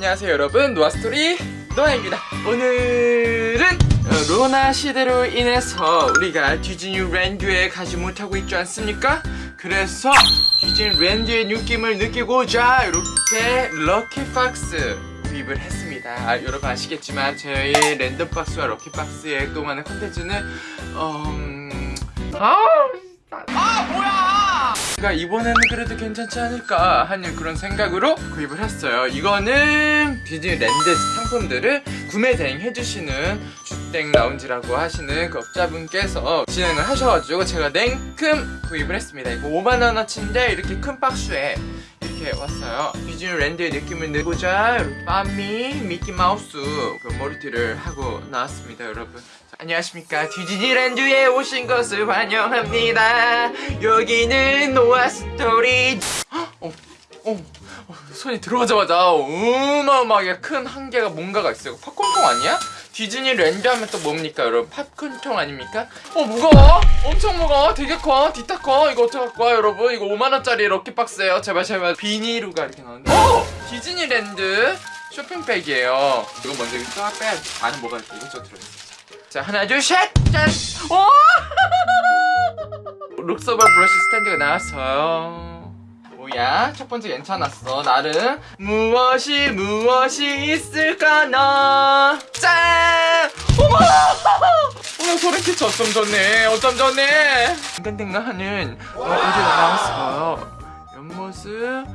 안녕하세요 여러분. 노아스토리 노아입니다. 오늘은 어, 코로나 시대로 인해서 우리가 디즈니 랜드에 가지 못하고 있지 않습니까? 그래서 디즈니 랜드의 느낌을 느끼고자 이렇게 lucky box 구입을 했습니다. 아, 여러분 아시겠지만 저희 random box와 lucky box의 또 많은 컨텐츠는 어... 음... 아... 제가 이번에는 그래도 괜찮지 않을까 하는 그런 생각으로 구입을 했어요. 이거는 디즈니랜드 상품들을 구매 대행해주시는 주땡 라운지라고 하시는 그 업자분께서 진행을 하셔가지고 제가 냉큼 구입을 했습니다. 이거 5만원어치인데 이렇게 큰 박스에 이렇게 왔어요. 디즈니랜드의 느낌을 내고자 빠미 미키마우스 그 머리띠를 하고 나왔습니다 여러분. 자, 안녕하십니까. 디즈니랜드에 오신 것을 환영합니다. 여기는 노아 스토리. 어, 어, 어, 손이 들어가자마자 어마어마하게 큰 한개가 뭔가가 있어요. 팝콘통 아니야? 디즈니랜드 하면 또 뭡니까 여러분? 팝콘통 아닙니까? 어 무거워? 엄청 무거워? 되게 커? 디따 커? 이거 어떡할 거야 여러분? 이거 5만원짜리 lucky box예요. 제발 제발. 비닐루가 이렇게 나오는데. 어! 디즈니랜드 쇼핑백이에요. 이거 먼저 쫙 빼야지 안에 뭐가 이렇게 이것저것 들어있어 자 하나 둘셋 짠! 오! 룩서버 브러쉬 스탠드가 나왔어요 뭐야? 첫 번째 괜찮았어 나름 무엇이 무엇이 있을까나 짠! 어머! 어머 소름 끼쳐 어쩜 좋네 어쩜 좋네 땡땡하는 어, 어디가 나왔어요 옆모습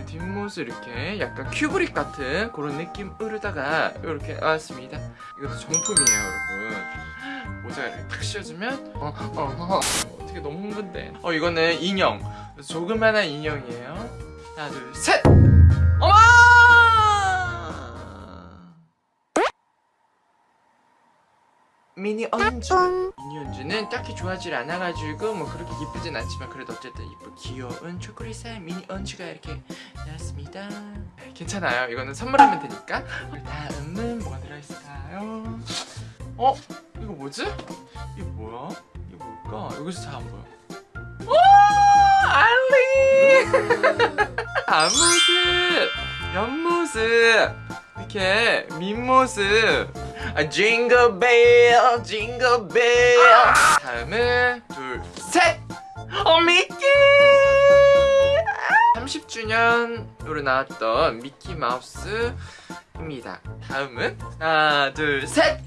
네, 뒷모습 이렇게 약간 큐브릭 같은 그런 느낌으로다가 이렇게 나왔습니다. 이것도 정품이에요 여러분. 모자가 이렇게 탁 씌워주면 어, 어, 어, 어. 어떻게 너무 흥분돼. 어 이거는 인형. 조그만한 인형이에요. 하나 둘셋! 어머! 미니 언주 언주는 딱히 좋아하지 않아가지고 뭐 그렇게 이쁘진 않지만 그래도 어쨌든 이쁘 귀여운 초콜릿 살 미니 언주가 이렇게 나왔습니다 괜찮아요 이거는 선물하면 되니까 다음은 뭐가 들어있을까요 어? 이거 뭐지? 이게 뭐야? 이게 뭘까? 여기서 잘 안 보여 오! 알리! 앞모습! 옆모습! 이렇게 밑모습 아, 징글벨 징글벨 다음은 둘 셋. 어 미키! 30주년으로 나왔던 미키 마우스입니다. 다음은 하나 둘 셋.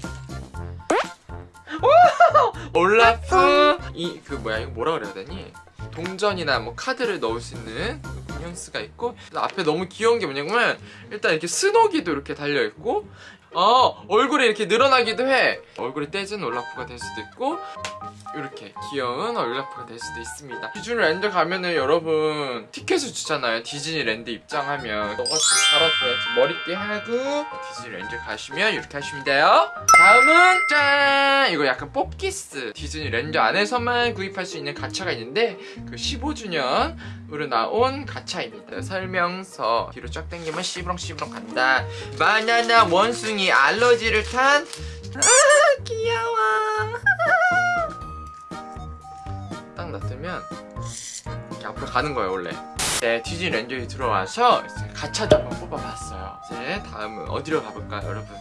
올라프. 이 그 뭐야 이거 뭐라 그래야 되니? 동전이나 뭐 카드를 넣을 수 있는 뉘앙스가 있고 앞에 너무 귀여운 게 뭐냐면 일단 이렇게 스노기도 이렇게 달려있고 어 얼굴이 이렇게 늘어나기도 해. 얼굴이 떼진 올라프가 될 수도 있고 이렇게 귀여운 올라프가 될 수도 있습니다. 디즈니랜드 가면은 여러분 티켓을 주잖아요. 디즈니랜드 입장하면. 너같이 갈아줘야지 머리띠 하고 디즈니랜드 가시면 이렇게 하시면 돼요. 다음은 짠! 이거 약간 뽑기스. 디즈니랜드 안에서만 구입할 수 있는 가차가 있는데 그 15주년으로 나온 가차입니다. 설명서. 뒤로 쫙 당기면 씨부렁씨부렁 간다. 바나나 원숭이 알러지를 탄 아, 귀여워 가는 거예요 원래. 네 디즈니랜드에 들어와서 이제 가차도 한번 뽑아봤어요. 이제 다음은 어디로 가볼까요 여러분?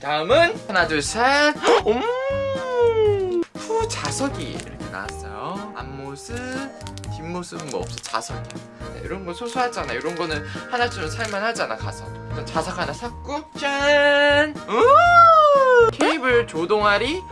자, 다음은 하나 둘셋. 음, 후 자석이 이렇게 나왔어요. 앞모습 뒷모습은 뭐 없어 자석이야. 네, 이런 거 소소하잖아. 이런 거는 하나쯤은 살만하잖아 가서. 일단 자석 하나 샀고 짠! 우! 케이블 조동아리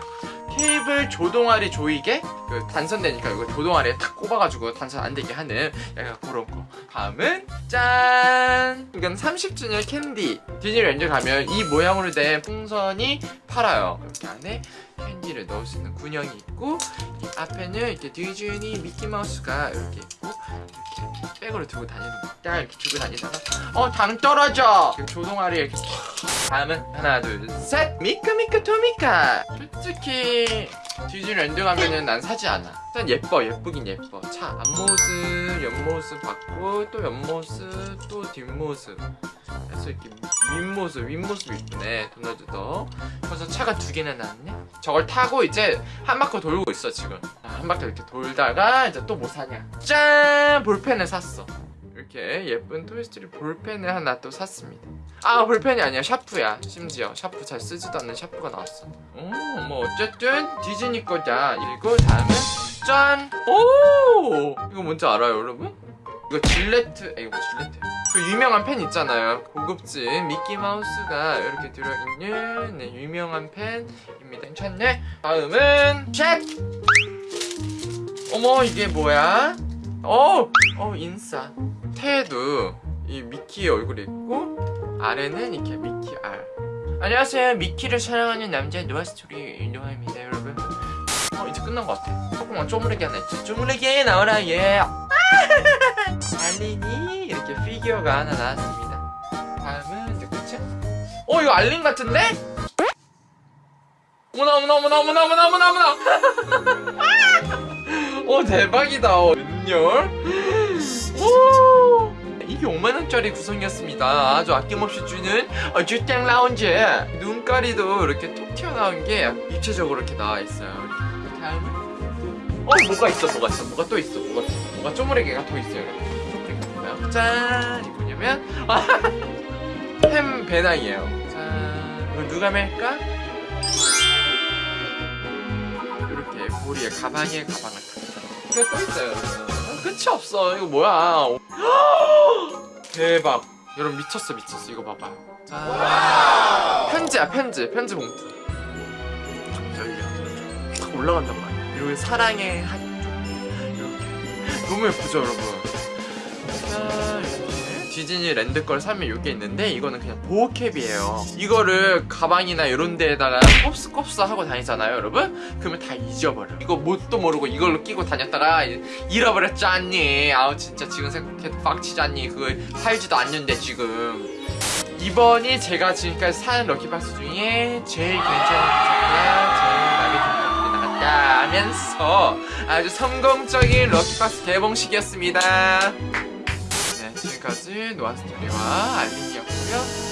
케이블 조동아리 조이개? 그 단선되니까 이거 조동아리에 탁 꼽아가지고 단선 안 되게 하는 약간 그런 거. 다음은 짠! 이건 30주년 캔디. 디즈니랜드 가면 이 모양으로 된 풍선이 팔아요. 이렇게 안에 캔디를 넣을 수 있는 구멍이 있고 이 앞에는 이렇게 디즈니 미키마우스가 이렇게 있고 이렇게 백으로 들고 다니는 거딱 이렇게 들고 다니다가 어 당 떨어져! 조동아리 이렇게 다음은 하나 둘 셋. 미카미카 토미카! 솔직히 디즈니랜드 가면은 난 사지 않아. 일단 예뻐 예쁘긴 예뻐. 차 앞모습 옆모습 봤고 또 옆모습 또 뒷모습 그래서 이렇게 윗모습 윗모습 이쁘네. 도날드도. 그래서 차가 두 개나 나왔네. 저걸 타고 이제 한 바퀴 돌고 있어 지금. 한 바퀴 이렇게 돌다가 이제 또 뭐 사냐. 짠! 볼펜을 샀어. 이렇게 예쁜 토이스토리 볼펜을 하나 또 샀습니다. 아 볼펜이 아니야. 샤프야. 심지어 샤프 잘 쓰지도 않는 샤프가 나왔어. 오뭐 어쨌든 디즈니 거다. 그리고 다음은 짠! 오! 이거 뭔지 알아요 여러분? 이거 질레트 에 이거 질레트 그 유명한 펜 있잖아요. 고급진 미키마우스가 이렇게 들어있는 네, 유명한 펜입니다. 괜찮네? 다음은 책! 어머 이게 뭐야? 어! 어 인싸. 태에도. 이 미키의 얼굴이 있고 아래는 이렇게 미키 R. 안녕하세요. 미키를 사랑하는 남자 노아스토리 노아입니다 여러분. 어 이제 끝난 것 같아. 조금만 쪼무레기 하나 있지? 쪼무레기 나와라 예. 이렇게 피규어가 하나 나왔습니다. 다음은 끝이야 어 이거 alien 같은데? 어머나 어머나 어머나 어머나 어머나 어머나 어머나. 오 대박이다. 어, 웬열. 오. 이게 5만원짜리 구성이었습니다. 아주 아낌없이 주는 어, 주땡 라운지. 눈가리도 이렇게 톡 튀어나온 게 입체적으로 이렇게 나와있어요. 다음은? 어 뭐가 있어 뭐가 있어? 뭐가 또 있어? 뭐가 뭐가 쪼무레기가 더 있어요 뭐야 짠 이거 뭐냐면. 아, 햄 배낭이에요. 짠 이거 누가 맬까? 이렇게 보리에 가방에 가방을 탁. 이거 또 있어요. 어, 끝이 없어. 이거 뭐야? 대박. 여러분 미쳤어 미쳤어. 이거 봐봐요 짠 편지야 편지. 편지 봉투. 올라간단 말이야. 그리고 사랑의 한쪽. 이렇게. 너무 예쁘죠 여러분? 자 이렇게 디즈니 랜드 걸 사면 이게 있는데 이거는 그냥 보호캡이에요. 이거를 가방이나 이런 데에다가 꼽스꼽스 하고 다니잖아요 여러분? 그러면 다 잊어버려. 이거 뭣도 모르고 이걸로 끼고 다녔다가 잃어버렸지 않니. 아우 진짜 지금 생각해도 빡치지 않니. 그거 살지도 않는데 지금. 이번이 제가 지금까지 사는 럭키박스 중에 제일 괜찮은 기사가 제일 마음에 드는 것들이 나갔다 하면서 아주 성공적인 럭키박스 개봉식이었습니다. 네 지금까지 노아스토리와 알린이었고요